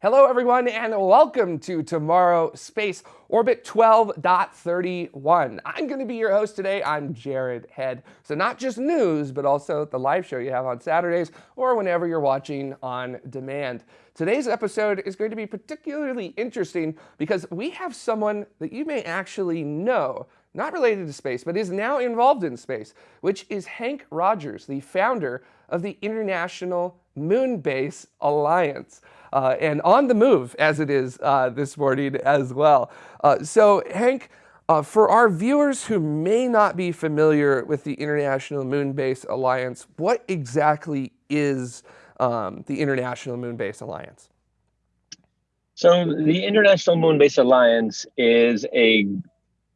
Hello, everyone, and welcome to TMRO Space Orbit 12.31. I'm going to be your host today. I'm Jared Head. So, not just news, but also the live show you have on Saturdays or whenever you're watching on demand. Today's episode is going to be particularly interesting because we have someone that you may actually know, not related to space, but is now involved in space, which is Henk Rogers, the founder of the International Moon Base Alliance uh, and on the move as it is uh, this morning as well. Uh, so, Henk, uh, for our viewers who may not be familiar with the International Moon Base Alliance, what exactly is um, the International Moon Base Alliance? So, the International Moon Base Alliance is a,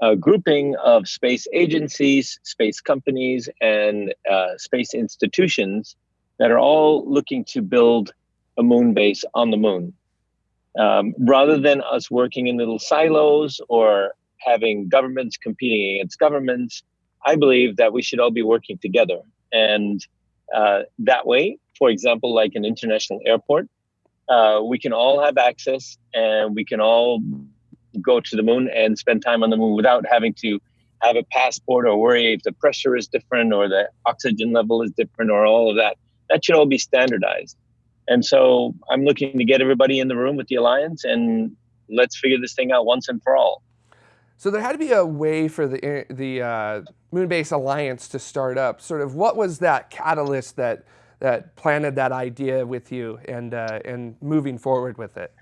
a grouping of space agencies, space companies, and uh, space institutions that are all looking to build a moon base on the moon. Um, rather than us working in little silos or having governments competing against governments, I believe that we should all be working together. And uh, that way, for example, like an international airport, uh, we can all have access and we can all go to the moon and spend time on the moon without having to have a passport or worry if the pressure is different or the oxygen level is different or all of that. That should all be standardized. And so I'm looking to get everybody in the room with the alliance and let's figure this thing out once and for all. So there had to be a way for the the uh, Moonbase Alliance to start up. Sort of, what was that catalyst that that planted that idea with you and uh, and moving forward with it?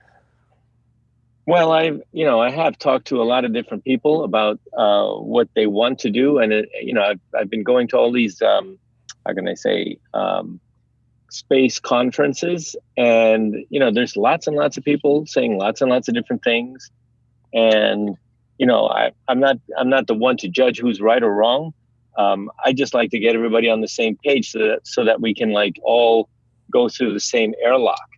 Well, I you know I have talked to a lot of different people about uh, what they want to do, and it, you know I've I've been going to all these um, how can I say um, space conferences and you know there's lots and lots of people saying lots and lots of different things. And you know I, i'm not i'm not the one to judge who's right or wrong. Um, i just like to get everybody on the same page so that so that we can like all go through the same airlock.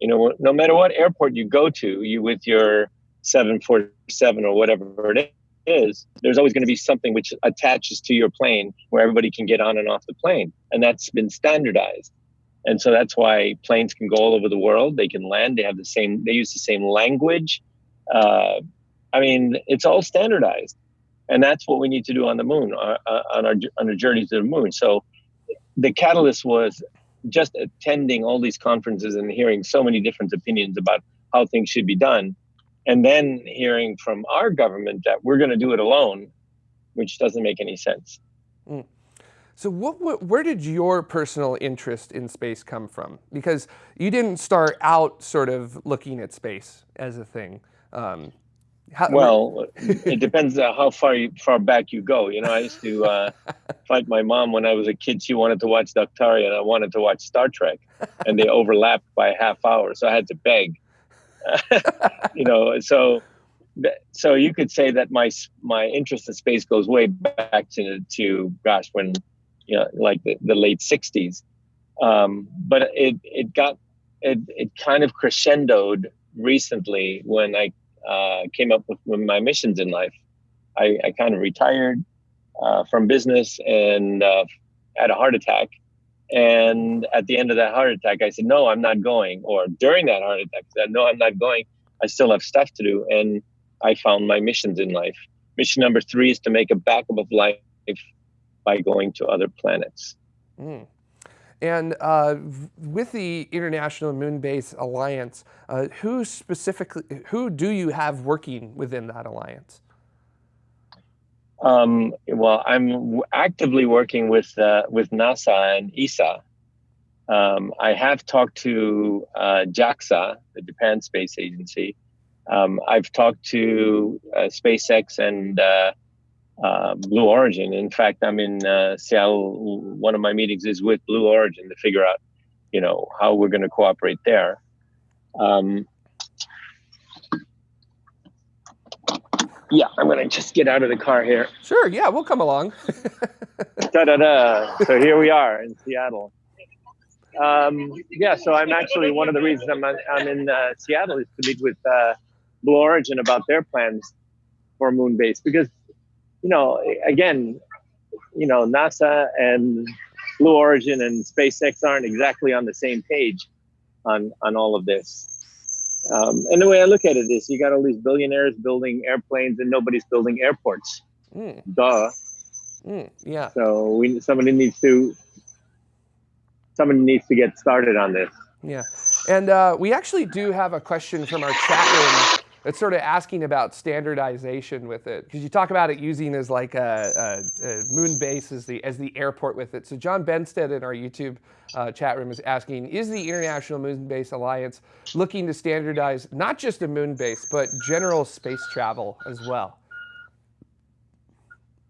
You know no matter what airport you go to you with your 747 or whatever it is there's always going to be something which attaches to your plane where everybody can get on and off the plane. And that's been standardized and so that's why planes can go all over the world. They can land. They have the same. They use the same language. Uh, I mean, it's all standardized, and that's what we need to do on the moon uh, uh on our on our journey to the moon. So, the catalyst was just attending all these conferences and hearing so many different opinions about how things should be done, and then hearing from our government that we're going to do it alone, which doesn't make any sense. Mm. So what, what, where did your personal interest in space come from? Because you didn't start out sort of looking at space as a thing. Um, how, well, it depends on how far you, far back you go. You know, I used to uh, fight my mom when I was a kid. She wanted to watch Daktari, and I wanted to watch Star Trek, and they overlapped by a half hour, so I had to beg. you know, so so you could say that my my interest in space goes way back to to gosh when you know, like the, the late 60s. Um, but it, it got, it, it kind of crescendoed recently when I uh, came up with, my missions in life. I, I kind of retired uh, from business and uh, had a heart attack. And at the end of that heart attack, I said, no, I'm not going. Or during that heart attack, I said, no, I'm not going. I still have stuff to do. And I found my missions in life. Mission number three is to make a backup of life by going to other planets. Mm. And uh, with the International Moon Base Alliance, uh, who specifically, who do you have working within that alliance? Um, well, I'm actively working with uh, with NASA and ESA. Um, I have talked to uh, JAXA, the Japan Space Agency. Um, I've talked to uh, SpaceX and uh, Blue Origin. In fact, I'm in uh, Seattle. One of my meetings is with Blue Origin to figure out, you know, how we're going to cooperate there. Um, yeah, I'm going to just get out of the car here. Sure. Yeah, we'll come along. da da da. So here we are in Seattle. Um, yeah, so I'm actually one of the reasons I'm I'm in uh, Seattle is to meet with uh, Blue Origin about their plans for Moonbase because you know, again, you know, NASA and Blue Origin and SpaceX aren't exactly on the same page on on all of this. Um, and the way I look at it is, you got all these billionaires building airplanes, and nobody's building airports. Mm. Duh. Mm, yeah. So we somebody needs to somebody needs to get started on this. Yeah, and uh, we actually do have a question from our chat room that's sort of asking about standardization with it because you talk about it using as like a, a, a, moon base as the as the airport with it. So John Benstead in our YouTube uh, chat room is asking: Is the International Moon Base Alliance looking to standardize not just a moon base but general space travel as well?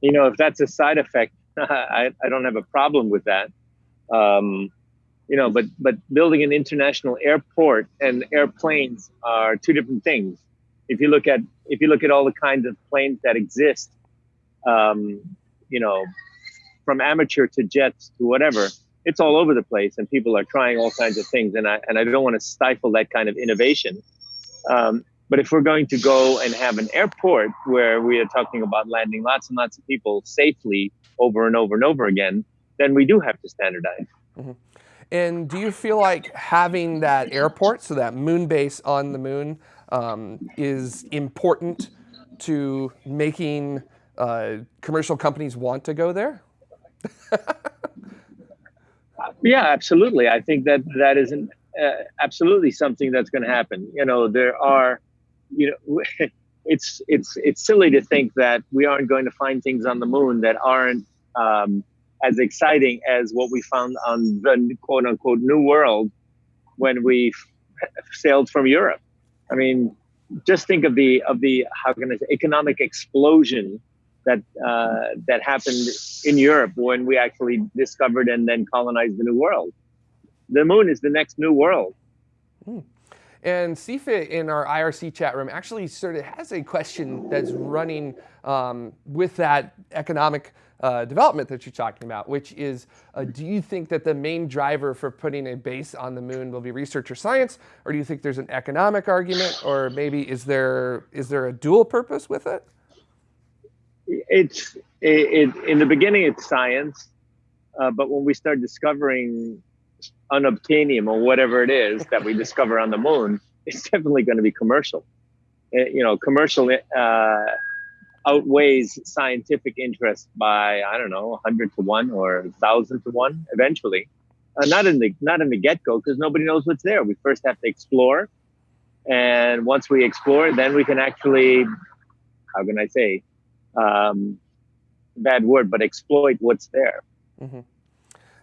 You know, if that's a side effect, I, I don't have a problem with that. Um, you know, but but building an international airport and airplanes are two different things. If you look at if you look at all the kinds of planes that exist, um, you know, from amateur to jets to whatever, it's all over the place, and people are trying all kinds of things. And I and I don't want to stifle that kind of innovation. Um, but if we're going to go and have an airport where we are talking about landing lots and lots of people safely over and over and over again, then we do have to standardize. Mm-hmm. And do you feel like having that airport, so that moon base on the moon, um, is important to making uh, commercial companies want to go there? yeah, absolutely. I think that that is an, uh, absolutely something that's going to happen. You know, there are, you know, it's it's it's silly to think that we aren't going to find things on the moon that aren't um, as exciting as what we found on the quote unquote new world when we sailed from Europe. I mean, just think of the of the how can I say economic explosion that uh, that happened in Europe when we actually discovered and then colonized the new world. The moon is the next new world. Hmm. And CFIT in our IRC chat room actually sort of has a question that's running um, with that economic uh, development that you're talking about, which is, uh, do you think that the main driver for putting a base on the moon will be research or science, or do you think there's an economic argument, or maybe is there is there a dual purpose with it? It's it, it in the beginning it's science, uh, but when we start discovering unobtainium or whatever it is that we discover on the moon, it's definitely going to be commercial. You know, commercial uh, outweighs scientific interest by I don't know, hundred to one or thousand to one eventually. Uh, not in the not in the get go because nobody knows what's there. We first have to explore, and once we explore, then we can actually, how can I say, um, bad word, but exploit what's there. Mm-hmm.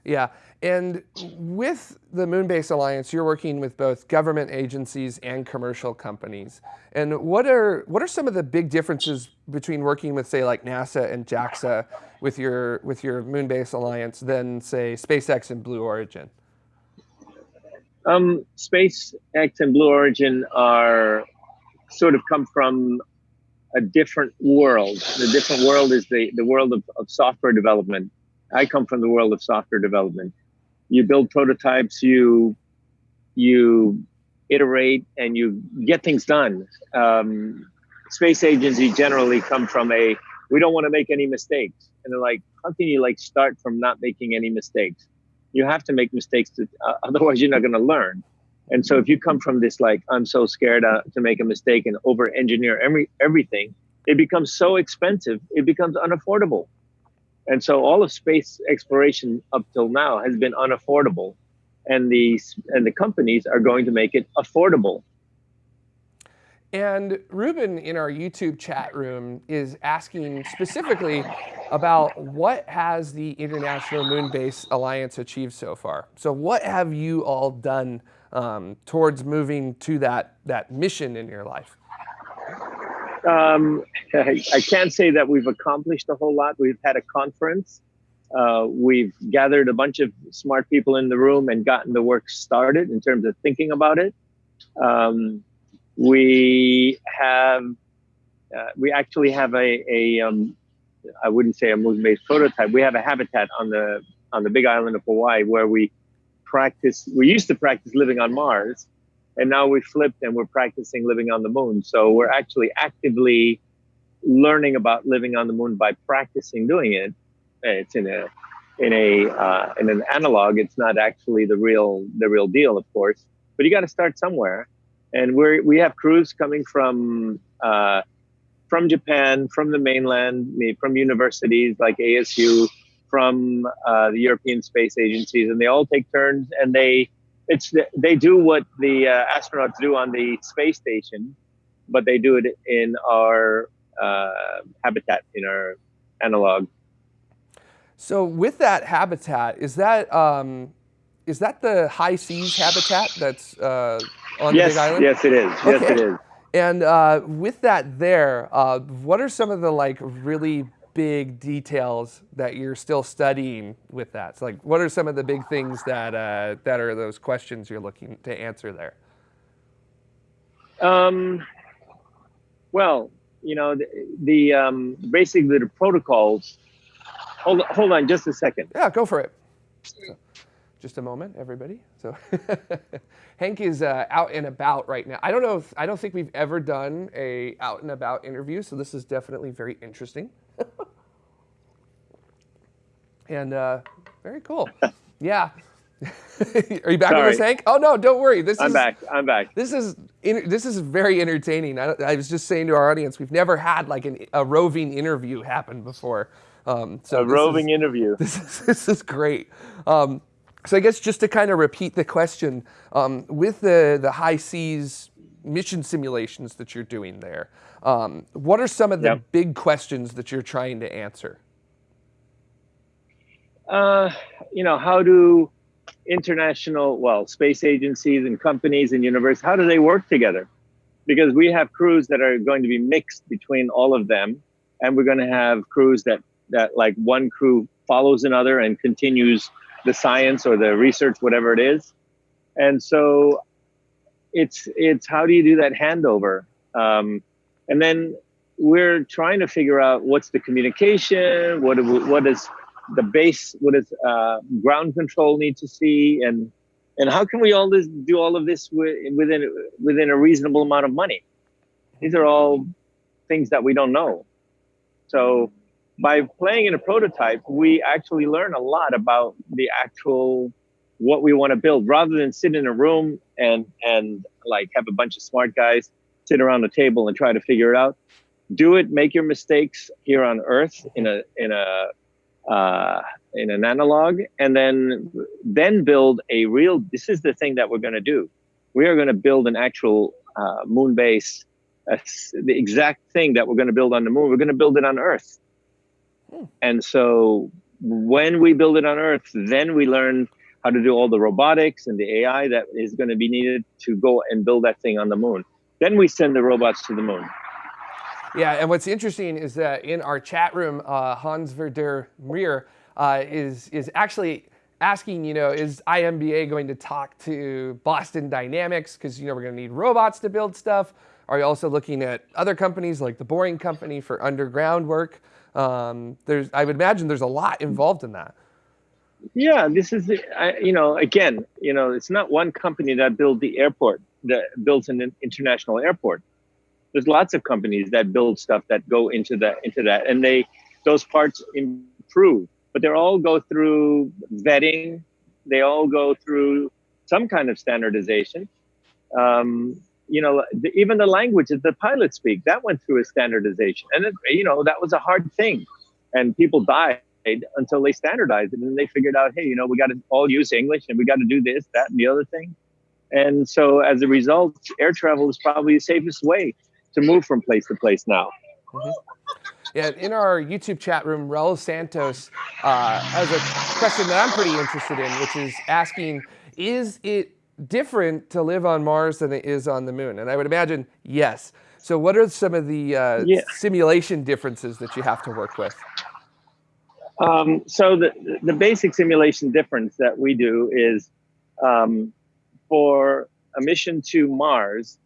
Yeah, and with the Moonbase Alliance, you're working with both government agencies and commercial companies. And what are what are some of the big differences between working with, say, like NASA and JAXA with your with your Moonbase Alliance than, say, SpaceX and Blue Origin? Um, SpaceX and Blue Origin are sort of come from a different world. The different world is the, the world of, of software development. I come from the world of software development you build prototypes, you you iterate, and you get things done. Um, space agencies generally come from a we don't want to make any mistakes, and they're like, how can you like start from not making any mistakes? You have to make mistakes, to, uh, otherwise you're not going to learn. And so if you come from this like I'm so scared uh, to make a mistake and over engineer every everything, it becomes so expensive, it becomes unaffordable. And so all of space exploration up till now has been unaffordable. And these and the companies are going to make it affordable. And Ruben in our YouTube chat room is asking specifically about what has the International Moon Base Alliance achieved so far. So what have you all done um, towards moving to that, that mission in your life? Um, I can't say that we've accomplished a whole lot. We've had a conference. Uh, we've gathered a bunch of smart people in the room and gotten the work started in terms of thinking about it. Um, we have, uh, we actually have a, a um, I wouldn't say a moon-based prototype. We have a habitat on the on the Big Island of Hawaii where we practice. We used to practice living on Mars, and now we flipped and we're practicing living on the moon. So we're actually actively learning about living on the moon by practicing doing it. It's in a in a uh, in an analog. It's not actually the real the real deal, of course. But you got to start somewhere. and we're we have crews coming from uh, from Japan, from the mainland, from universities like ASU, from uh, the European space agencies, and they all take turns and they it's they do what the uh, astronauts do on the space station, but they do it in our uh, habitat, in our analog. So with that habitat, is that um, is that the HI-SEAS habitat that's uh, on yes, the Big Island? Yes, it is. Okay. Yes, it is. And uh, with that there, uh, what are some of the like really big details that you're still studying with that? So like, what are some of the big things that uh, that are those questions you're looking to answer there? Um, well, you know, the, the um, basically the protocols. Hold hold on, just a second. Yeah, go for it. So, just a moment, everybody. So Henk is uh, out and about right now. I don't know if I don't think we've ever done a out and about interview, so this is definitely very interesting. and uh, very cool. Yeah. Are you back Sorry. with us, Henk? Oh no, don't worry. This I'm is back. I'm back. This is this is very entertaining. I, I, was just saying to our audience, we've never had like an, a roving interview happen before. Um, so a roving is, interview. This is, this is great. Um, so I guess just to kind of repeat the question, um, with the, the HI-SEAS mission simulations that you're doing there, um, what are some of the yep. big questions that you're trying to answer? Uh, you know, how do international, well, space agencies and companies and universities, how do they work together? Because we have crews that are going to be mixed between all of them, and we're going to have crews that that like one crew follows another and continues the science or the research, whatever it is. And so it's it's how do you do that handover? Um, and then we're trying to figure out what's the communication, what what is the base, what does uh, ground control need to see, and and how can we all this do all of this within within a reasonable amount of money? These are all things that we don't know. So by playing in a prototype, we actually learn a lot about the actual what we want to build rather than sit in a room and and like have a bunch of smart guys sit around the table and try to figure it out do it make your mistakes here on earth in a in a uh, in an analog and then then build a real this is the thing that we're going to do we are going to build an actual uh, moon base uh, the exact thing that we're going to build on the moon we're going to build it on earth and so when we build it on Earth, then we learn how to do all the robotics and the AI that is going to be needed to go and build that thing on the moon. Then we send the robots to the moon. Yeah, and what's interesting is that in our chat room, uh, Hans Verder Muir uh, is is actually asking, you know, is IMBA going to talk to Boston Dynamics because you know we're going to need robots to build stuff. Are you also looking at other companies like the Boring Company for underground work? Um, there's, I would imagine there's a lot involved in that. Yeah, this is, you know, again, you know, it's not one company that built the airport, that builds an international airport. There's lots of companies that build stuff that go into that, into that, and they, those parts improve, but they all go through vetting. They all go through some kind of standardization. Um, you know, the, even the language that the pilots speak, that went through a standardization. And, it, you know, that was a hard thing. And people died until they standardized it. And they figured out, hey, you know, we got to all use English and we got to do this, that, and the other thing. And so as a result, air travel is probably the safest way to move from place to place now. Mm-hmm. Yeah, in our YouTube chat room, Raul Santos uh, has a question that I'm pretty interested in, which is asking, is it different to live on Mars than it is on the moon? And I would imagine yes. So what are some of the uh, yeah. simulation differences that you have to work with? Um, so the, the basic simulation difference that we do is um, for a mission to Mars,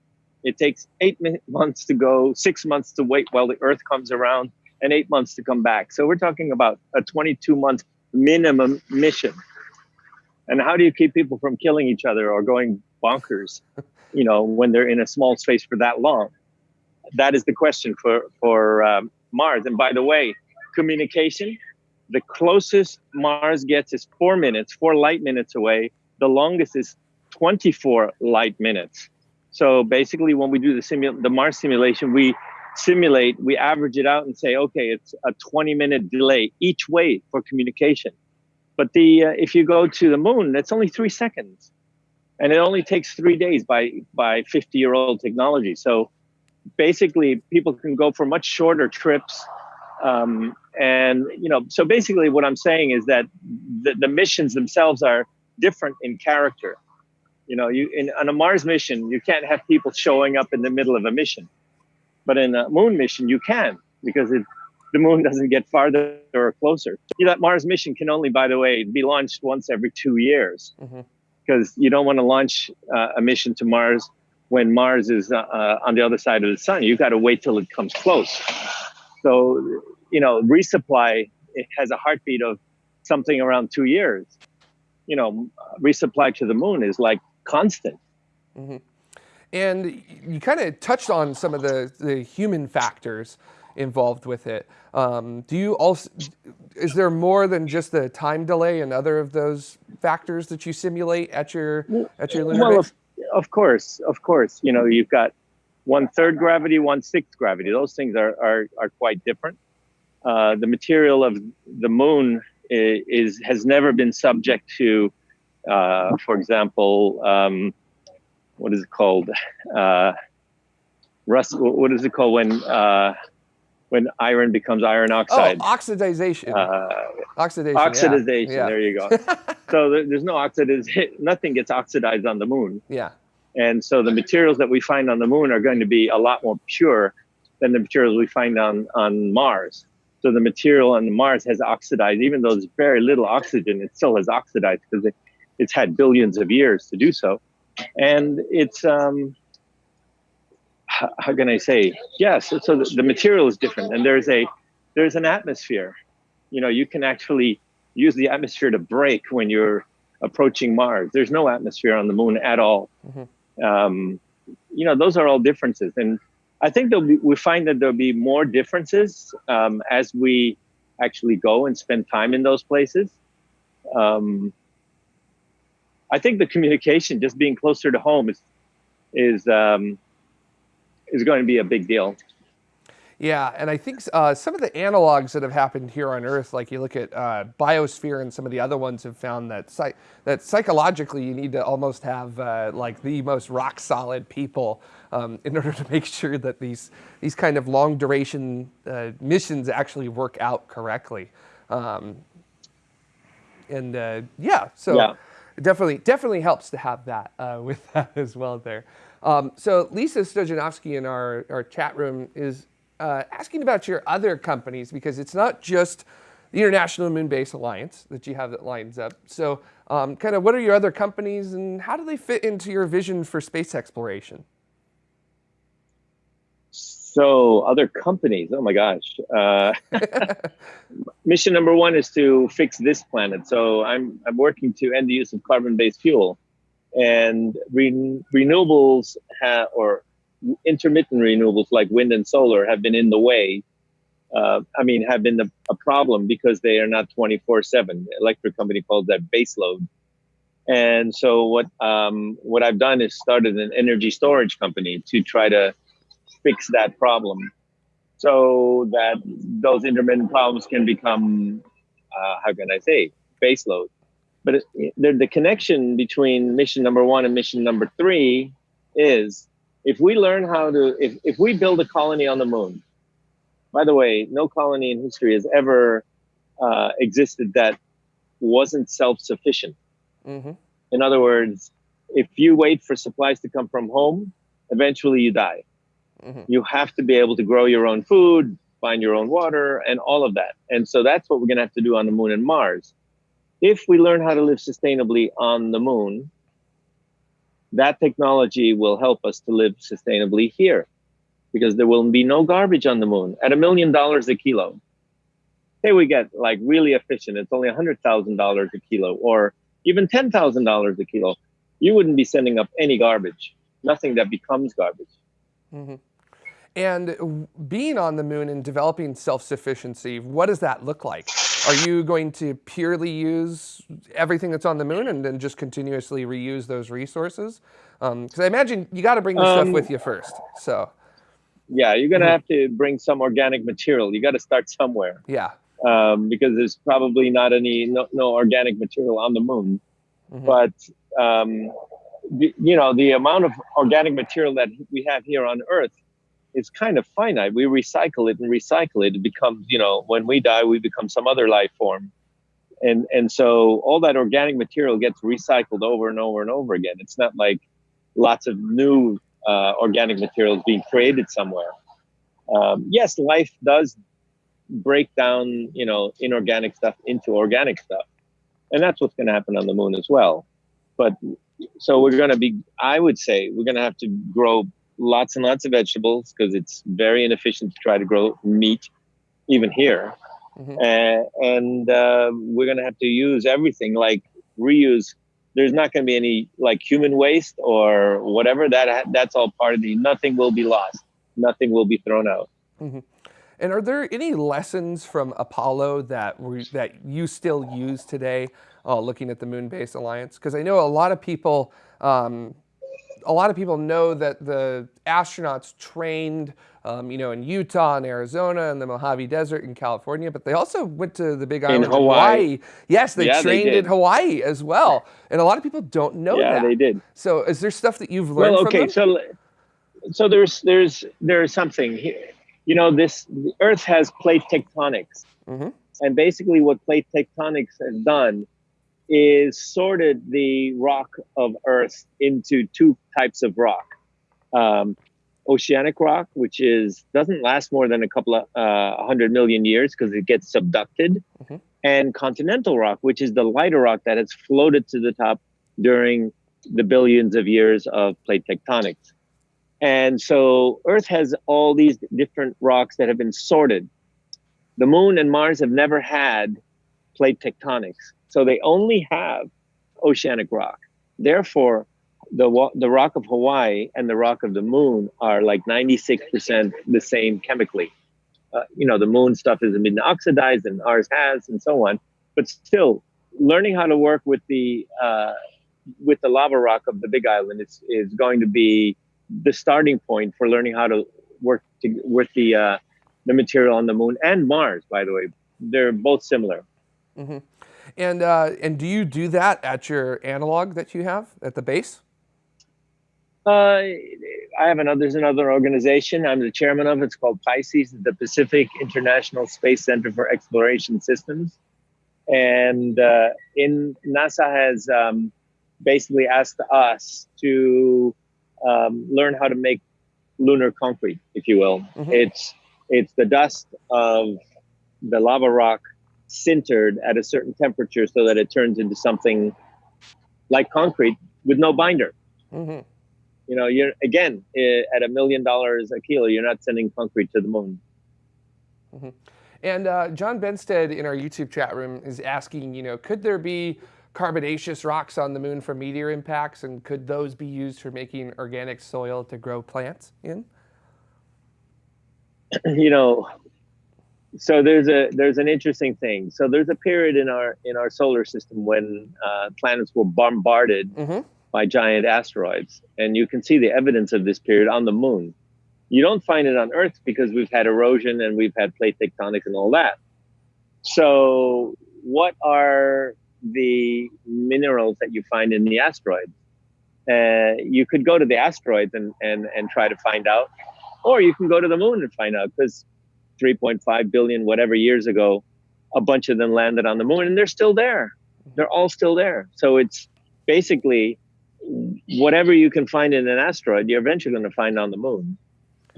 it takes eight months to go, six months to wait while the Earth comes around, and eight months to come back. So we're talking about a 22 month minimum mission. And how do you keep people from killing each other or going bonkers you know when they're in a small space for that long? That is the question for for um, mars. And by the way communication the closest mars gets is four minutes four light minutes away. The longest is 24 light minutes So basically, when we do the simu- the Mars simulation, we simulate, we average it out and say, okay, it's a 20 minute delay each way for communication. But the uh, if you go to the moon, that's only three seconds, and it only takes three days by by 50 year old technology. So basically, people can go for much shorter trips. Um, and you know, so basically, what I'm saying is that the, the missions themselves are different in character. You know, you in on a Mars mission, you can't have people showing up in the middle of a mission but in a moon mission, you can because it, the moon doesn't get farther or closer. You know, that Mars mission can only, by the way, be launched once every two years because mm-hmm. you don't want to launch uh, a mission to Mars when Mars is uh, uh, on the other side of the sun. You've got to wait till it comes close. So, you know, resupply it has a heartbeat of something around two years. You know, resupply to the moon is like constant. Mm-hmm. And you kind of touched on some of the, the human factors involved with it. Um, do you also, is there more than just the time delay and other of those factors that you simulate at your, at your lunar well, base? Of, of course, of course. You know, you've got one third gravity, one sixth gravity. Those things are, are, are quite different. Uh, the material of the moon is, is, has never been subject to, uh, for example, um, what is it called? Uh, rust. What is it called when uh, when iron becomes iron oxide? Oh, oxidization. Uh, oxidation. Oxidization. Yeah. There you go. so there's no oxidization. Nothing gets oxidized on the moon. Yeah. And so the materials that we find on the moon are going to be a lot more pure than the materials we find on on Mars. So the material on Mars has oxidized, even though there's very little oxygen, it still has oxidized because it, it's had billions of years to do so and it's um, how, can I say? Yes, so the, the material is different, and there's a there's an atmosphere. You know, you can actually use the atmosphere to break when you're approaching Mars. There's no atmosphere on the moon at all. Mm-hmm. Um, you know, those are all differences, and I think be, we find that there'll be more differences um, as we actually go and spend time in those places. Um, I think the communication, just being closer to home, is is um, is going to be a big deal. Yeah, and I think uh, some of the analogs that have happened here on Earth, like you look at uh, Biosphere and some of the other ones, have found that psych that psychologically you need to almost have uh, like the most rock solid people um, in order to make sure that these these kind of long duration uh, missions actually work out correctly. Um, and uh, yeah, so. Yeah definitely definitely helps to have that uh, with that as well there. Um, so Lisa Stojanovsky in our, our chat room is uh, asking about your other companies because it's not just the International Moon Base Alliance that you have that lines up. So um, kind of what are your other companies and how do they fit into your vision for space exploration? So other companies, oh my gosh. Uh, mission number one is to fix this planet. So I'm, I'm working to end the use of carbon-based fuel and re- renewables ha- or intermittent renewables like wind and solar have been in the way. Uh, I mean, have been the, a problem because they are not 24 seven. Electric company calls that baseload. And so what, um, what I've done is started an energy storage company to try to fix that problem so that those intermittent problems can become, uh, how can I say, baseload. But it, the, the connection between mission number one and mission number three is if we learn how to, if, if we build a colony on the moon, by the way, no colony in history has ever uh, existed that wasn't self sufficient. Mm-hmm. In other words, if you wait for supplies to come from home, eventually you die. Mm-hmm. You have to be able to grow your own food, find your own water, and all of that. And so that's what we're going to have to do on the moon and Mars. If we learn how to live sustainably on the moon, that technology will help us to live sustainably here because there will be no garbage on the moon at a million dollars a kilo. Say we get like really efficient, it's only a $100,000 a kilo or even $10,000 a kilo. You wouldn't be sending up any garbage, nothing that becomes garbage. Mm-hmm. And being on the moon and developing self-sufficiency, what does that look like? are you going to purely use everything that's on the moon and then just continuously reuse those resources? Because um, I imagine you got to bring the um, stuff with you first. So. Yeah, you're gonna mm-hmm. have to bring some organic material. You got to start somewhere. Yeah. Um, because there's probably not any no, no organic material on the moon, mm-hmm. but um, the, you know the amount of organic material that we have here on Earth is kind of finite. We recycle it and recycle it. It becomes, you know, when we die, we become some other life form. And and so all that organic material gets recycled over and over and over again. It's not like lots of new uh, organic materials being created somewhere. Um, yes, life does break down, you know, inorganic stuff into organic stuff, and that's what's going to happen on the moon as well. But so we're going to be, I would say, we're going to have to grow lots and lots of vegetables because it's very inefficient to try to grow meat, even here. Mm-hmm. Uh, and uh, we're going to have to use everything like reuse. There's not going to be any like human waste or whatever. That that's all part of the. Nothing will be lost. Nothing will be thrown out. Mm-hmm. And are there any lessons from Apollo that were, that you still use today, uh, looking at the Moon Base Alliance? Because I know a lot of people um, a lot of people know that the astronauts trained, um, you know, in Utah and Arizona and the Mojave Desert in California, but they also went to the Big Island in Hawaii. Hawaii. Yes, they yeah, trained they in Hawaii as well, and a lot of people don't know yeah, that. Yeah, they did. So, is there stuff that you've learned? Well, okay, so so there's there's there's something here. You know, this the Earth has plate tectonics, mm-hmm. and basically, what plate tectonics has done is sorted the rock of Earth into two types of rock. Um, oceanic rock, which is doesn't last more than a couple of uh, hundred million years because it gets subducted, mm-hmm. and continental rock, which is the lighter rock that has floated to the top during the billions of years of plate tectonics. And so Earth has all these different rocks that have been sorted. The moon and Mars have never had plate tectonics. So they only have oceanic rock. Therefore, the the rock of Hawaii and the rock of the moon are like 96% the same chemically. Uh, you know, the moon stuff has been oxidized and ours has, and so on. But still, learning how to work with the uh, with the lava rock of the Big Island is is going to be the starting point for learning how to work to, with the uh, the material on the moon and Mars. By the way, they're both similar. Mm-hmm. And, uh, and do you do that at your analog that you have at the base? Uh, I have another, there's another organization I'm the chairman of. It's called Pisces, the Pacific International Space Center for Exploration Systems. And uh, in NASA has um, basically asked us to um, learn how to make lunar concrete, if you will. Mm-hmm. It's it's the dust of the lava rock sintered at a certain temperature so that it turns into something like concrete with no binder. Mm-hmm. You know, you're again at a million dollars a kilo. You're not sending concrete to the moon. Mm-hmm. And uh, John Benstead in our YouTube chat room is asking, you know, could there be carbonaceous rocks on the moon from meteor impacts, and could those be used for making organic soil to grow plants in? You know, so there's a there's an interesting thing. So there's a period in our in our solar system when uh, planets were bombarded mm-hmm. by giant asteroids, and you can see the evidence of this period on the moon. You don't find it on Earth because we've had erosion and we've had plate tectonics and all that. So what are the minerals that you find in the asteroids? Uh, you could go to the asteroids and, and, and try to find out, or you can go to the moon and find out because 3.5 billion whatever years ago a bunch of them landed on the moon and they're still there. They're all still there. So it's basically whatever you can find in an asteroid you're eventually going to find on the moon.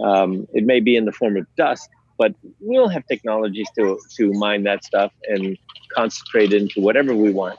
Um, it may be in the form of dust but we'll have technologies to to mine that stuff and concentrate it into whatever we want.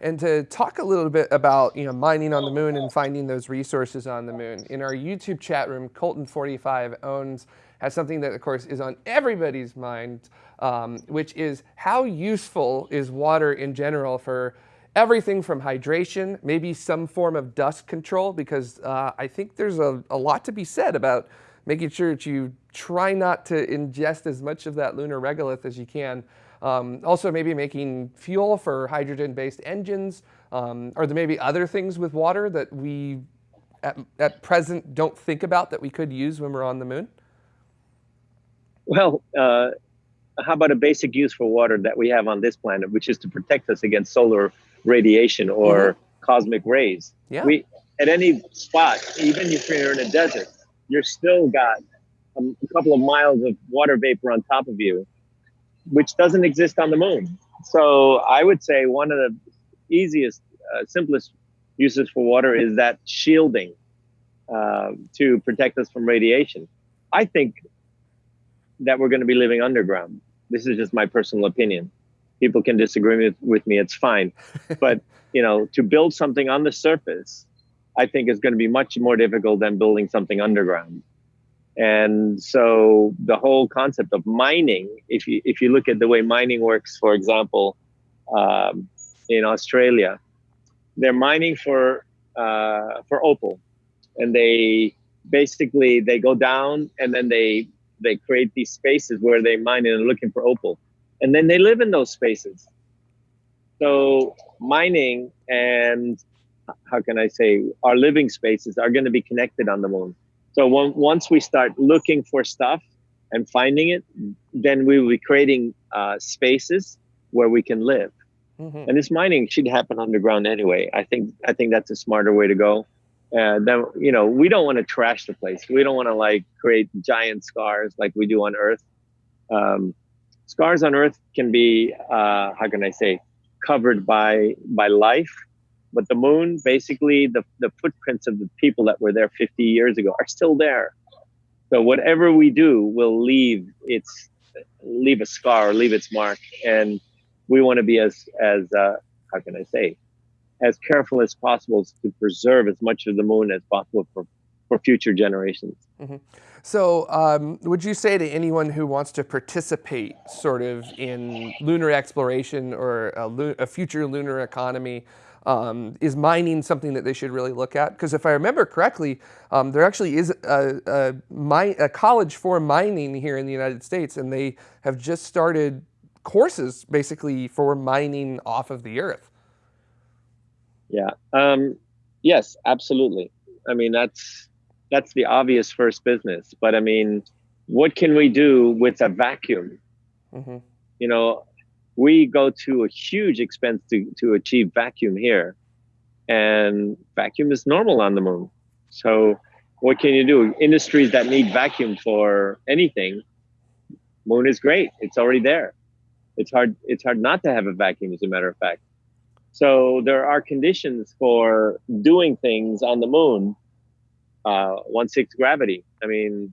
And to talk a little bit about you know mining on the moon and finding those resources on the moon. In our YouTube chat room, Colton45 owns has something that, of course, is on everybody's mind, um, which is how useful is water in general for everything from hydration, maybe some form of dust control, because uh, I think there's a, a lot to be said about making sure that you try not to ingest as much of that lunar regolith as you can. Um, also, maybe making fuel for hydrogen-based engines. Um, are there maybe other things with water that we, at, at present, don't think about that we could use when we're on the moon? Well, uh, how about a basic use for water that we have on this planet, which is to protect us against solar radiation or mm-hmm. cosmic rays? Yeah. We, at any spot, even if you're in a desert, you're still got a, a couple of miles of water vapor on top of you, which doesn't exist on the moon. So I would say one of the easiest, uh, simplest uses for water is that shielding uh, to protect us from radiation. I think that we're going to be living underground. This is just my personal opinion. People can disagree with, with me, it's fine. but, you know, to build something on the surface, I think is going to be much more difficult than building something underground. And so the whole concept of mining, if you if you look at the way mining works, for example, um, in Australia, they're mining for uh, for opal, and they basically they go down and then they they create these spaces where they mine and are looking for opal, and then they live in those spaces. So mining and how can I say our living spaces are going to be connected on the moon. So when, once we start looking for stuff and finding it, then we will be creating uh, spaces where we can live. Mm-hmm. And this mining should happen underground anyway. I think I think that's a smarter way to go. And then you know we don't want to trash the place. We don't want to like create giant scars like we do on Earth. Um, scars on Earth can be uh, how can I say covered by by life, but the moon basically the the footprints of the people that were there 50 years ago are still there. So whatever we do will leave its leave a scar, or leave its mark, and we want to be as as uh, how can I say as careful as possible to preserve as much of the moon as possible for, for future generations. Mm-hmm. So, um, would you say to anyone who wants to participate sort of in lunar exploration or a, a future lunar economy, um, is mining something that they should really look at? Because if I remember correctly, um, there actually is a, a, a college for mining here in the United States, and they have just started courses basically for mining off of the earth. Yeah. Um, yes, absolutely. I mean, that's that's the obvious first business. But I mean, what can we do with a vacuum? Mm-hmm. You know, we go to a huge expense to to achieve vacuum here, and vacuum is normal on the moon. So, what can you do? Industries that need vacuum for anything, moon is great. It's already there. It's hard. It's hard not to have a vacuum, as a matter of fact. So there are conditions for doing things on the moon. Uh, one six gravity. I mean,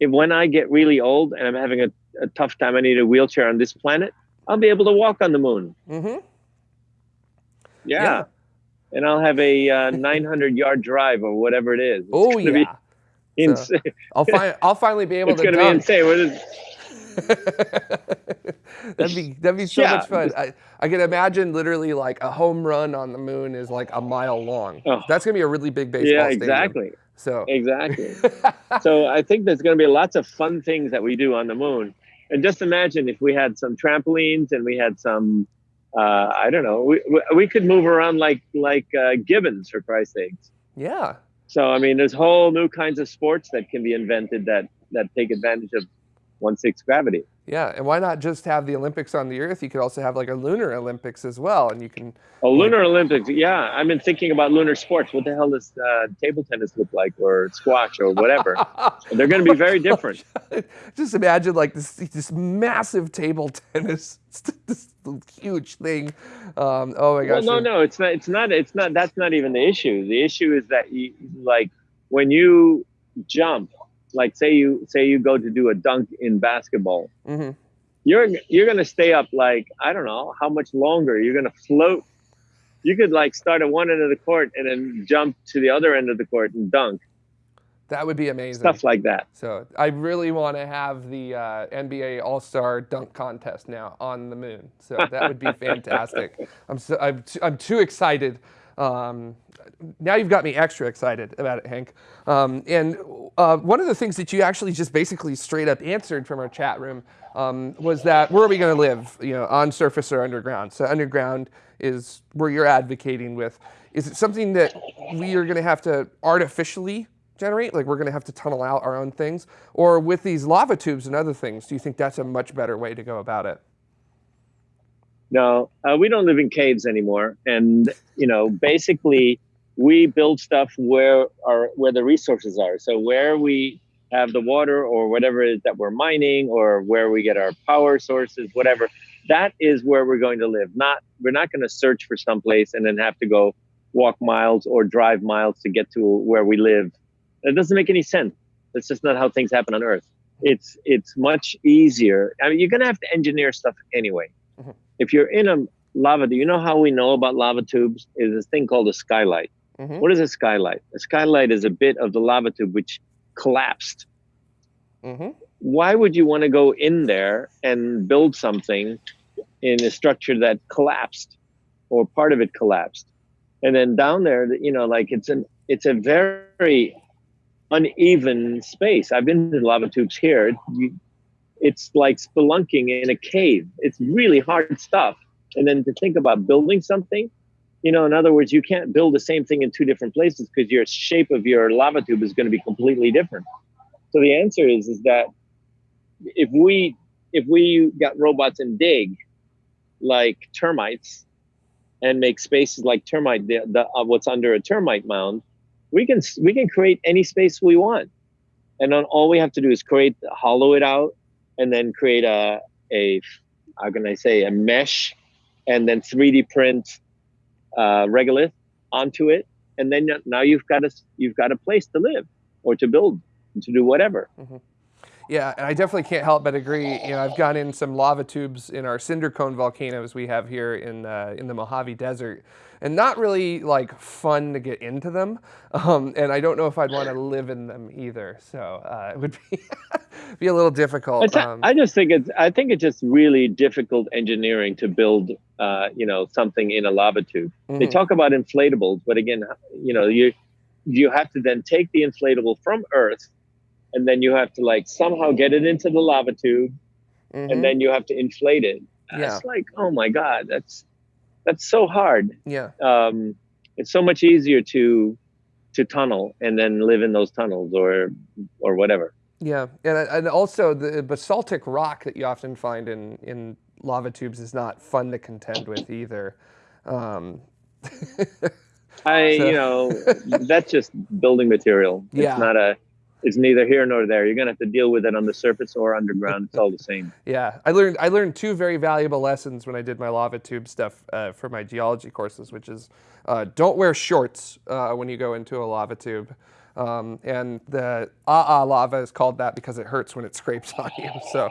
if when I get really old and I'm having a, a, tough time, I need a wheelchair on this planet. I'll be able to walk on the moon. Mm-hmm. Yeah. yeah. and I'll have a uh, 900 yard drive or whatever it is. Oh yeah. Insane. So I'll, fi- I'll finally be able it's to. It's going to be insane. What is, that'd be that'd be so yeah. much fun. I, I can imagine literally like a home run on the moon is like a mile long. Oh. That's gonna be a really big baseball yeah, stadium. exactly. So exactly. so I think there's gonna be lots of fun things that we do on the moon. And just imagine if we had some trampolines and we had some, uh, I don't know, we, we could move around like like uh, gibbons for Christ's sakes. Yeah. So I mean, there's whole new kinds of sports that can be invented that that take advantage of one six gravity. Yeah, and why not just have the Olympics on the Earth? You could also have like a lunar Olympics as well, and you can. A lunar Olympics! Yeah, I've been thinking about lunar sports. What the hell does uh, table tennis look like, or squash, or whatever? They're going to be very different. just imagine like this this massive table tennis, this huge thing. Um, oh my gosh! Well, no, no, it's not. It's not. It's not. That's not even the issue. The issue is that you like when you jump like say you say you go to do a dunk in basketball. Mm-hmm. you're you're gonna stay up like i don't know how much longer? You're gonna float. You could like start at one end of the court and then jump to the other end of the court and dunk. That would be amazing. Stuff like that. So i really want to have the uh, nba all-star dunk contest now on the moon. So that would be fantastic. I'm so I'm, t- I'm too excited Um, now you've got me extra excited about it, Henk. Um, and uh, one of the things that you actually just basically straight up answered from our chat room um, was that where are we going to live? You know, on surface or underground? So underground is where you're advocating with. Is it something that we are going to have to artificially generate? Like we're going to have to tunnel out our own things? Or with these lava tubes and other things, do you think that's a much better way to go about it? No, uh, we don't live in caves anymore, and you know, basically, we build stuff where our where the resources are. So where we have the water or whatever it is that we're mining, or where we get our power sources, whatever, that is where we're going to live. Not we're not going to search for some place and then have to go walk miles or drive miles to get to where we live. It doesn't make any sense. That's just not how things happen on Earth. It's it's much easier. I mean, you're gonna have to engineer stuff anyway. Mm-hmm if you're in a lava, do you know how we know about lava tubes? Is this thing called a skylight. Mm-hmm. What is a skylight? A skylight is a bit of the lava tube which collapsed. Mm-hmm. Why would you want to go in there and build something in a structure that collapsed or part of it collapsed? And then down there, you know, like it's an it's a very uneven space. I've been to lava tubes here. You, it's like spelunking in a cave. It's really hard stuff. And then to think about building something, you know, in other words, you can't build the same thing in two different places because your shape of your lava tube is going to be completely different. So the answer is is that if we if we got robots and dig like termites and make spaces like termite the, the uh, what's under a termite mound, we can we can create any space we want. And then all we have to do is create hollow it out and then create a a how can I say a mesh, and then 3D print uh, regolith onto it, and then now you've got a you've got a place to live or to build to do whatever. Mm-hmm. Yeah, and I definitely can't help but agree. You know, I've gone in some lava tubes in our cinder cone volcanoes we have here in uh, in the Mojave Desert, and not really like fun to get into them. Um, and I don't know if I'd want to live in them either. So uh, it would be be a little difficult. Um, I just think it's I think it's just really difficult engineering to build uh, you know something in a lava tube. Mm-hmm. They talk about inflatables, but again, you know you you have to then take the inflatable from Earth and then you have to like somehow get it into the lava tube mm-hmm. and then you have to inflate it yeah. it's like oh my god that's that's so hard yeah um it's so much easier to to tunnel and then live in those tunnels or or whatever yeah and, and also the basaltic rock that you often find in in lava tubes is not fun to contend with either um I, so. you know, that's just building material. It's yeah. not a is neither here nor there. You're gonna have to deal with it on the surface or underground. It's all the same. yeah, I learned I learned two very valuable lessons when I did my lava tube stuff uh, for my geology courses, which is uh, don't wear shorts uh, when you go into a lava tube. Um, and the ah ah lava is called that because it hurts when it scrapes on you. So,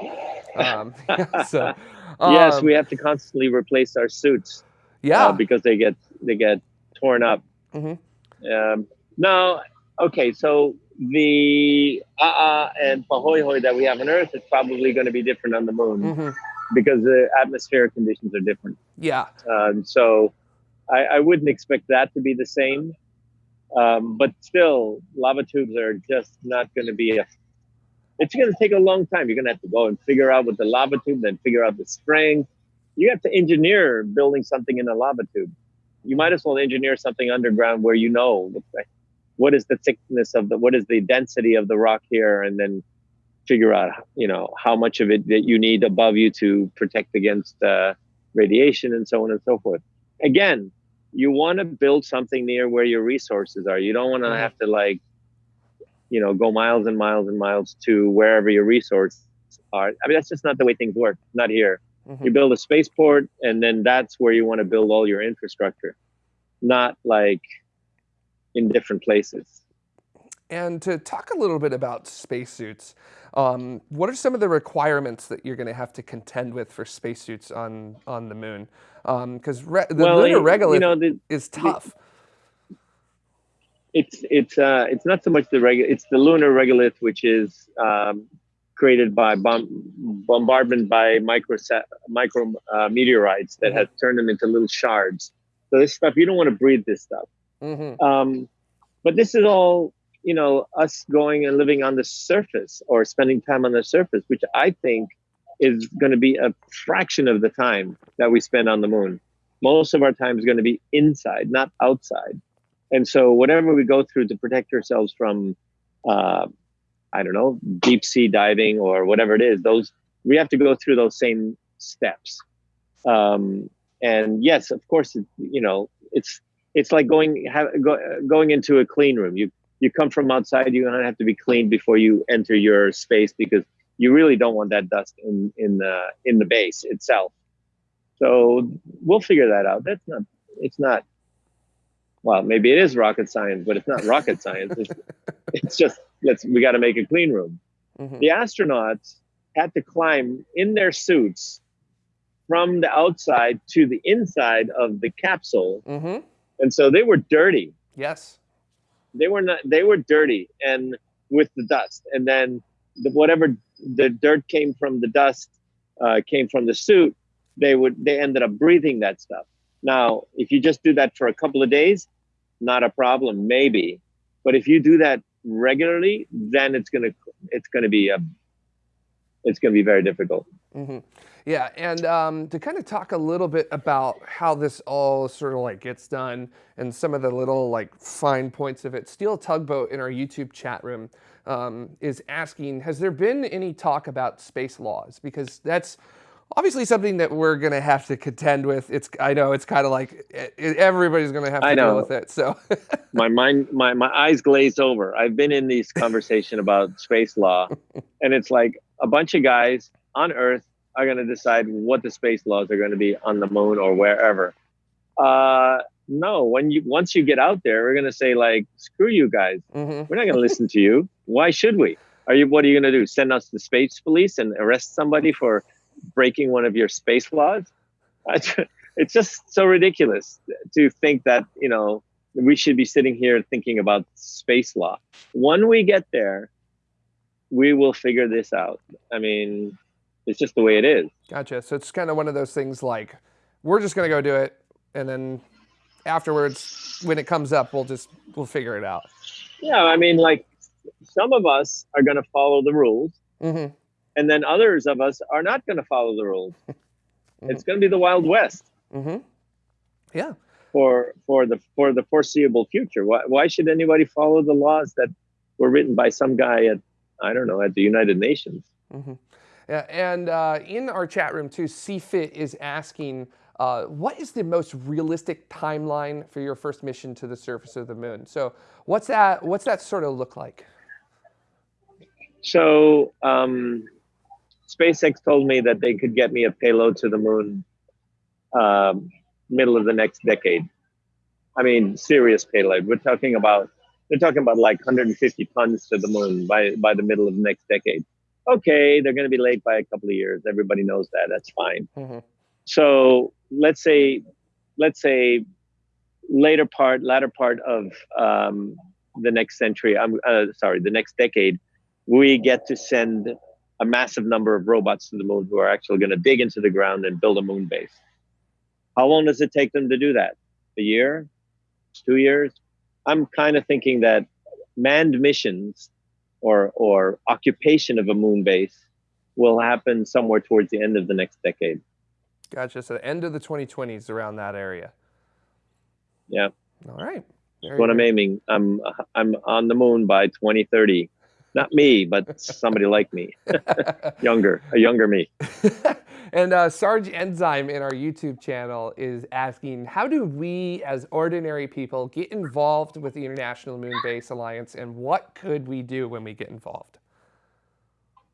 um, so um, yes, we have to constantly replace our suits. Yeah, uh, because they get they get torn up. Mm-hmm. Um, no, okay, so the uh and Pahoehoe that we have on Earth is probably going to be different on the moon mm-hmm. because the atmospheric conditions are different. Yeah. Um, so I, I, wouldn't expect that to be the same. Um, but still, lava tubes are just not going to be a. It's going to take a long time. You're going to have to go and figure out what the lava tube, then figure out the strength. You have to engineer building something in a lava tube. You might as well engineer something underground where you know what is the thickness of the what is the density of the rock here? And then figure out you know how much of it that you need above you to protect against uh, radiation and so on and so forth. Again you want to build something near where your resources are. You don't want to have to like you know go miles and miles and miles to wherever your resources are. I mean that's just not the way things work. Not here. Mm-hmm. you build a spaceport and then that's where you want to build all your infrastructure. Not like in different places. And to talk a little bit about spacesuits, um, what are some of the requirements that you're going to have to contend with for spacesuits on on the moon? Because um, re- the well, lunar regolith you know, the, is tough. The, it's it's uh, it's not so much the reg- it's the lunar regolith which is um, created by bomb- bombardment by micro micro uh, meteorites that mm-hmm. has turned them into little shards So this stuff you don't want to breathe this stuff. Mm-hmm. Um, but this is all you know us going and living on the surface or spending time on the surface, which I think is going to be a fraction of the time that we spend on the moon. Most of our time is going to be inside, not outside. And so whatever we go through to protect ourselves from, uh, I don't know, deep sea diving or whatever it is, those we have to go through those same steps. Um, and yes, of course, it, you know, it's it's like going have, go, going into a clean room. You you come from outside, you're gonna have to be clean before you enter your space because you really don't want that dust in in the in the base itself. So we'll figure that out. That's not it's not well, maybe it is rocket science, but it's not rocket science. It's, it's just let's we got to make a clean room. Mm-hmm. The astronauts had to climb in their suits from the outside to the inside of the capsule, Mm-hmm. And so they were dirty. Yes. They were not. They were dirty and with the dust, and then the, whatever the dirt came from the dust uh, came from the suit. They would. They ended up breathing that stuff. Now, if you just do that for a couple of days, not a problem, maybe. But if you do that regularly, then it's gonna it's gonna be a it's gonna be very difficult. Hmm Yeah, and um, to kind of talk a little bit about how this all sort of like gets done and some of the little like fine points of it. Steel Tugboat in our YouTube chat room um, is asking, has there been any talk about space laws? Because that's obviously something that we're going to have to contend with. It's I know it's kind of like everybody's going to have to I deal with it. So my mind my, my eyes glazed over i've been in these conversation about space law and it's like a bunch of guys on earth are going to decide what the space laws are going to be on the moon or wherever uh no when you once you get out there we're going to say like screw you guys Mhm. we're not going to listen to you why should we are you what are you going to do send us the space police and arrest somebody for breaking one of your space laws it's just so ridiculous to think that you know we should be sitting here thinking about space law. When we get there, we will figure this out. I mean, it's just the way it is. Gotcha. So it's kind of one of those things like we're just going to go do it, and then afterwards, when it comes up, we'll just we'll figure it out. Yeah, I mean, like some of us are going to follow the rules, hmm and then others of us are not going to follow the rules. It's going to be the Wild West hmm Yeah. for for the for the foreseeable future. Why why should anybody follow the laws that were written by some guy at I don't know at the United Nations? Yeah, and uh, in our chat room too, CFIT is asking, uh, what is the most realistic timeline for your first mission to the surface of the moon? So, what's that? What's that sort of look like? So um, SpaceX told me that they could get me a payload to the moon um, middle of the next decade. I mean, serious payload. We're talking about they're talking about like 150 tons to the moon by by the middle of the next decade. Okay, they're going to be late by a couple of years. Everybody knows that. That's fine. hmm So let's say let's say later part, latter part of um, the next century. I'm uh, sorry, the next decade, we get to send a massive number of robots to the moon who are actually going to dig into the ground and build a moon base. How long does it take them to do that? A year? Two years? I'm kind of thinking that manned missions or or occupation of a moon base will happen somewhere towards the end of the next decade. Gotcha. So, the end of the 2020s around that area. Yeah. All right. Very That's what I'm aiming. I'm I'm on the moon by 2030. Not me, but somebody like me, younger, a younger me. and uh, Sarge Enzyme in our YouTube channel is asking, how do we as ordinary people get involved with the International Moon Base Alliance, and what could we do when we get involved?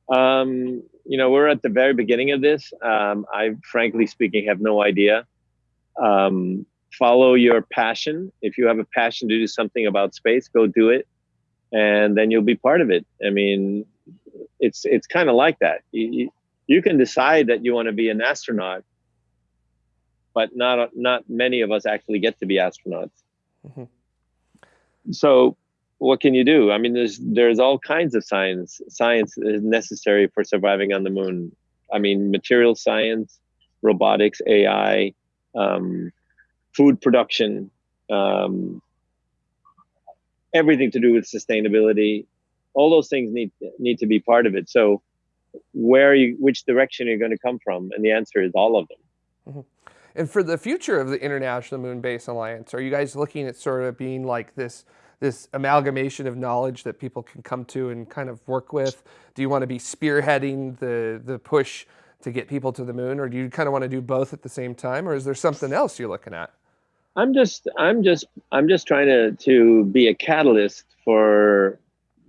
Um, you know, we're at the very beginning of this. Um, I, frankly speaking, have no idea. Um, follow your passion. If you have a passion to do something about space, go do it, and then you'll be part of it. I mean, it's it's kind of like that. You, you, can decide that you want to be an astronaut, but not not many of us actually get to be astronauts. Mhm. So what can you do? I mean, there's there's all kinds of science. Science is necessary for surviving on the moon. I mean, material science, robotics, AI, um, food production, um, everything to do with sustainability. All those things need need to be part of it. So, where you, which direction you're you going to come from? And the answer is all of them. Mm-hmm. And for the future of the International Moon Base Alliance, are you guys looking at sort of being like this this amalgamation of knowledge that people can come to and kind of work with? Do you want to be spearheading the the push to get people to the moon, or do you kind of want to do both at the same time, or is there something else you're looking at? I'm just I'm just I'm just trying to to be a catalyst for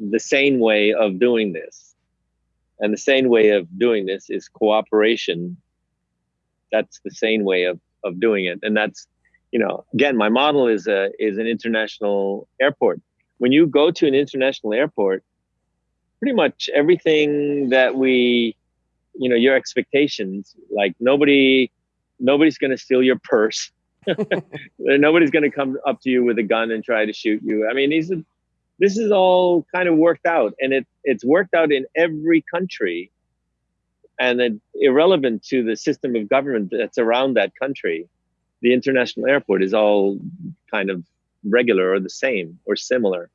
the sane way of doing this. And the sane way of doing this is cooperation. That's the sane way of of doing it. And that's, you know, again, my model is a is an international airport. When you go to an international airport, pretty much everything that we you know your expectations like nobody nobody's going to steal your purse nobody's going to come up to you with a gun and try to shoot you. I mean these are, this is all kind of worked out and it it's worked out in every country and then irrelevant to the system of government that's around that country the international airport is all kind of regular or the same or similar.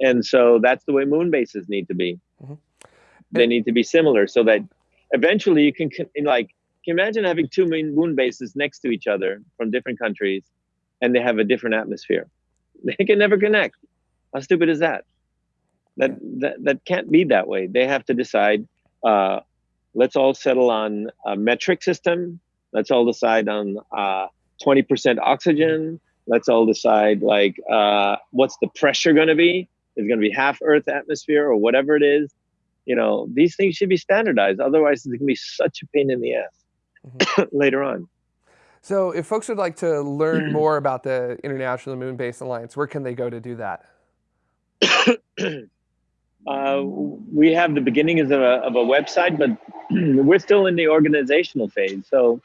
And so that's the way moon bases need to be. Mm-hmm. they need to be similar so that eventually you can like can imagine having two moon bases next to each other from different countries and they have a different atmosphere? They can never connect. How stupid is that? That that, that can't be that way. They have to decide uh, let's all settle on a metric system. Let's all decide on uh, 20% oxygen. Let's all decide like uh, what's the pressure going to be? Is going to be half earth atmosphere or whatever it is? You know, these things should be standardized. Otherwise, it can be such a pain in the ass mm-hmm. later on. So, if folks would like to learn more about the International Moon Base Alliance, where can they go to do that? uh, we have the beginnings of a, of a website, but we're still in the organizational phase. So,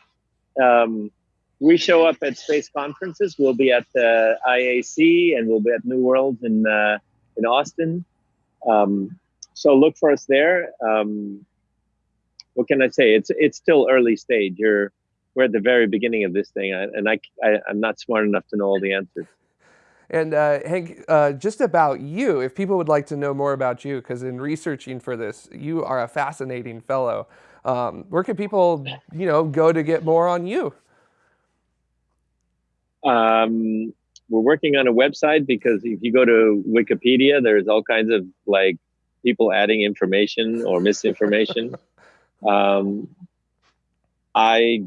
um, we show up at space conferences. We'll be at the IAC and we'll be at New Worlds in uh, in Austin. Um, so look for us there. Um, what can I say? It's it's still early stage. You're we're at the very beginning of this thing, and I, I am not smart enough to know all the answers. And uh, Henk, uh, just about you, if people would like to know more about you, because in researching for this, you are a fascinating fellow. Um, where can people, you know, go to get more on you? Um, we're working on a website because if you go to Wikipedia, there's all kinds of like people adding information or misinformation. Um, I,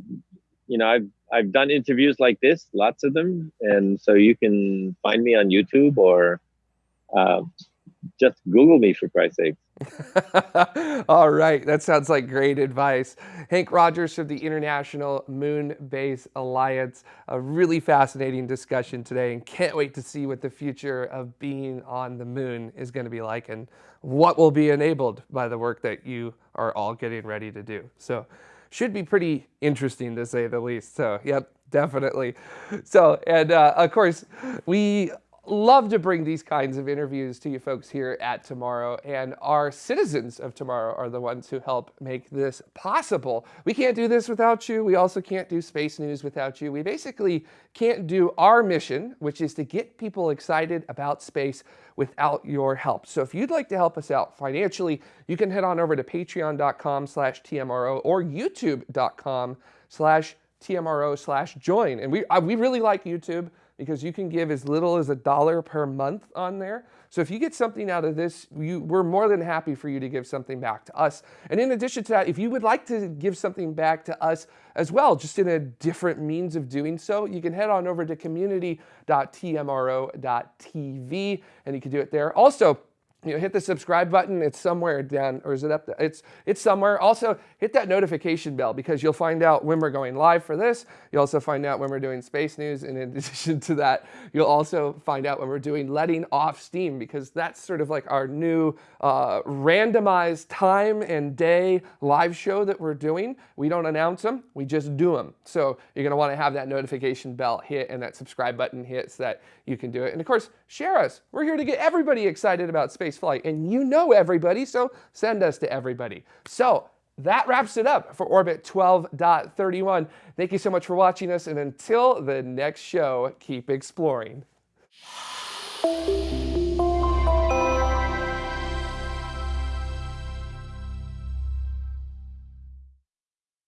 you know, I've I've done interviews like this, lots of them, and so you can find me on YouTube or uh, just Google me for Christ's sake. All right, that sounds like great advice. Henk Rogers from the International Moon Base Alliance. A really fascinating discussion today, and can't wait to see what the future of being on the moon is going to be like and what will be enabled by the work that you are all getting ready to do. So, should be pretty interesting to say the least. So, yep, definitely. So, and uh, of course, we love to bring these kinds of interviews to you folks here at TMRO, and our citizens of TMRO are the ones who help make this possible. We can't do this without you. We also can't do space news without you. We basically can't do our mission, which is to get people excited about space without your help. So if you'd like to help us out financially, you can head on over to patreon.com slash TMRO or youtube.com slash TMRO slash join. And we, uh, we really like YouTube because you can give as little as a dollar per month on there. So if you get something out of this, you, we're more than happy for you to give something back to us. And in addition to that, if you would like to give something back to us as well, just in a different means of doing so, you can head on over to community.tmro.tv and you can do it there. Also, you know, hit the subscribe button. It's somewhere down, or is it up? There? It's it's somewhere. Also, hit that notification bell because you'll find out when we're going live for this. You'll also find out when we're doing space news. And in addition to that, you'll also find out when we're doing letting off steam because that's sort of like our new uh, randomized time and day live show that we're doing. We don't announce them, we just do them. So you're gonna wanna have that notification bell hit and that subscribe button hit so that you can do it. And of course, share us. We're here to get everybody excited about space flight and you know everybody, so send us to everybody. So that wraps it up for Orbit 12.31. Thank you so much for watching us, and until the next show, keep exploring.